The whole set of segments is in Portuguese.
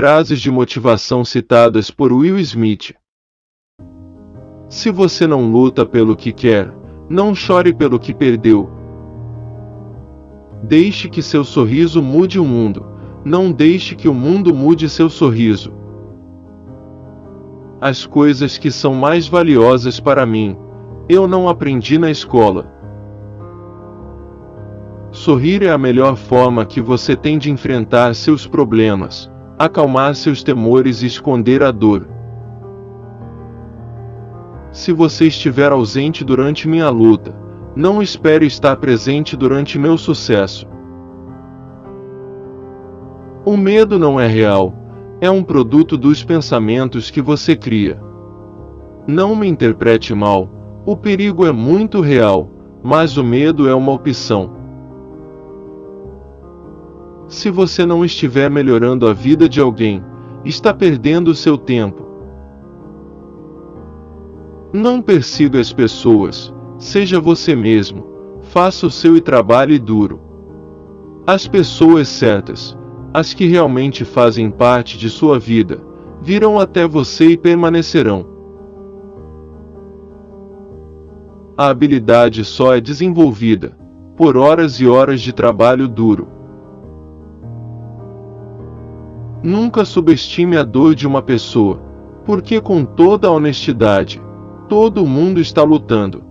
frases de motivação citadas por Will Smith. Se você não luta pelo que quer, não chore pelo que perdeu. Deixe que seu sorriso mude o mundo, não deixe que o mundo mude seu sorriso. As coisas que são mais valiosas para mim, eu não aprendi na escola. Sorrir é a melhor forma que você tem de enfrentar seus problemas, acalmar seus temores e esconder a dor. Se você estiver ausente durante minha luta, não espere estar presente durante meu sucesso. O medo não é real, é um produto dos pensamentos que você cria. Não me interprete mal, o perigo é muito real, mas o medo é uma opção. Se você não estiver melhorando a vida de alguém, está perdendo seu tempo. Não persiga as pessoas, seja você mesmo, faça o seu e trabalhe duro. As pessoas certas, as que realmente fazem parte de sua vida, virão até você e permanecerão. A habilidade só é desenvolvida por horas e horas de trabalho duro. Nunca subestime a dor de uma pessoa, porque com toda a honestidade, todo mundo está lutando.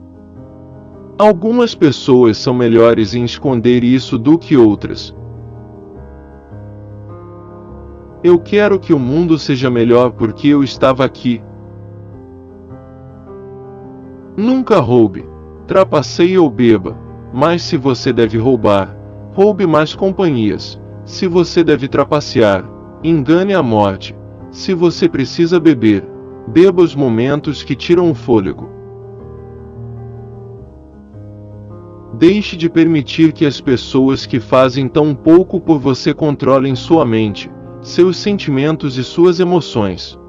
Algumas pessoas são melhores em esconder isso do que outras. Eu quero que o mundo seja melhor porque eu estava aqui. Nunca roube, trapaceie ou beba, mas se você deve roubar, roube mais companhias. Se você deve trapacear, engane a morte. Se você precisa beber, Beba os momentos que tiram o fôlego. Deixe de permitir que as pessoas que fazem tão pouco por você controlem sua mente, seus sentimentos e suas emoções.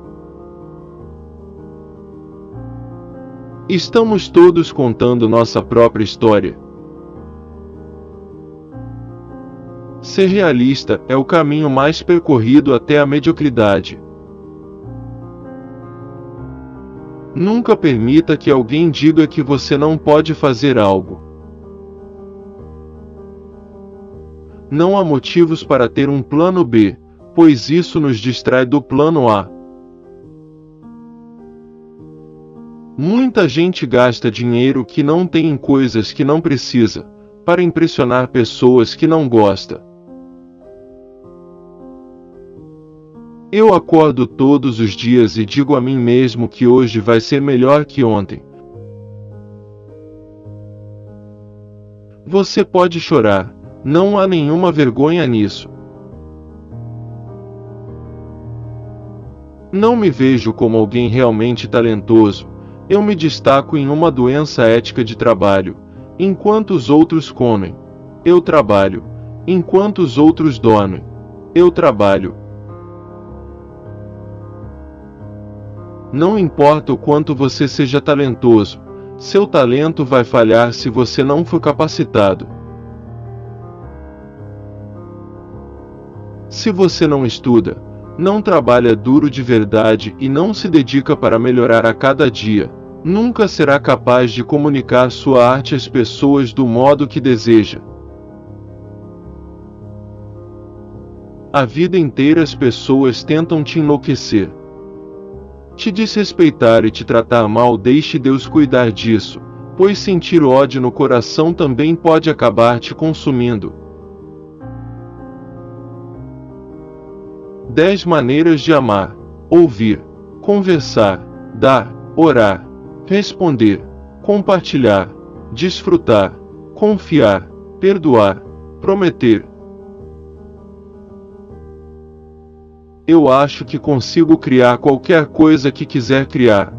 Estamos todos contando nossa própria história. Ser realista é o caminho mais percorrido até a mediocridade. Nunca permita que alguém diga que você não pode fazer algo. Não há motivos para ter um plano B, pois isso nos distrai do plano A. Muita gente gasta dinheiro que não tem em coisas que não precisa, para impressionar pessoas que não gosta. Eu acordo todos os dias e digo a mim mesmo que hoje vai ser melhor que ontem. Você pode chorar, não há nenhuma vergonha nisso. Não me vejo como alguém realmente talentoso, eu me destaco em uma doença ética de trabalho, enquanto os outros comem. Eu trabalho, enquanto os outros dormem. Eu trabalho, Não importa o quanto você seja talentoso, seu talento vai falhar se você não for capacitado. Se você não estuda, não trabalha duro de verdade e não se dedica para melhorar a cada dia, nunca será capaz de comunicar sua arte às pessoas do modo que deseja. A vida inteira as pessoas tentam te enlouquecer te desrespeitar e te tratar mal, deixe Deus cuidar disso, pois sentir ódio no coração também pode acabar te consumindo. 10 maneiras de amar: ouvir, conversar, dar, orar, responder, compartilhar, desfrutar, confiar, perdoar, prometer, eu acho que consigo criar qualquer coisa que quiser criar.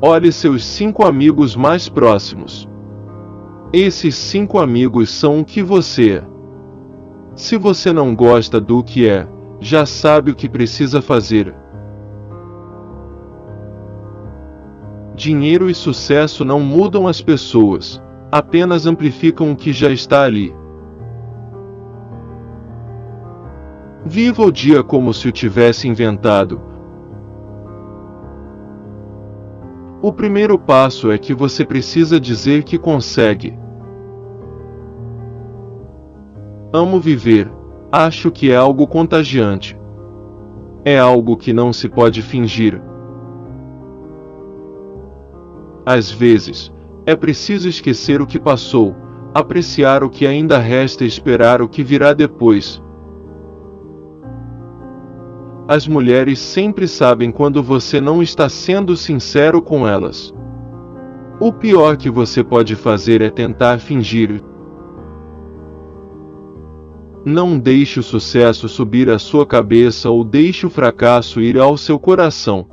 Olhe seus cinco amigos mais próximos. Esses cinco amigos são o que você é. Se você não gosta do que é, já sabe o que precisa fazer. Dinheiro e sucesso não mudam as pessoas, apenas amplificam o que já está ali. Viva o dia como se o tivesse inventado. O primeiro passo é que você precisa dizer que consegue. Amo viver. Acho que é algo contagiante. É algo que não se pode fingir. Às vezes, é preciso esquecer o que passou, apreciar o que ainda resta e esperar o que virá depois. As mulheres sempre sabem quando você não está sendo sincero com elas. O pior que você pode fazer é tentar fingir, não deixe o sucesso subir à sua cabeça ou deixe o fracasso ir ao seu coração.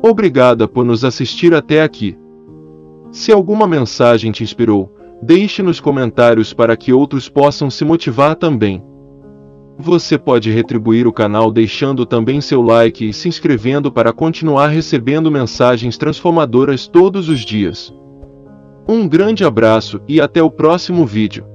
Obrigada por nos assistir até aqui. Se alguma mensagem te inspirou, deixe nos comentários para que outros possam se motivar também. Você pode retribuir o canal deixando também seu like e se inscrevendo para continuar recebendo mensagens transformadoras todos os dias. Um grande abraço e até o próximo vídeo.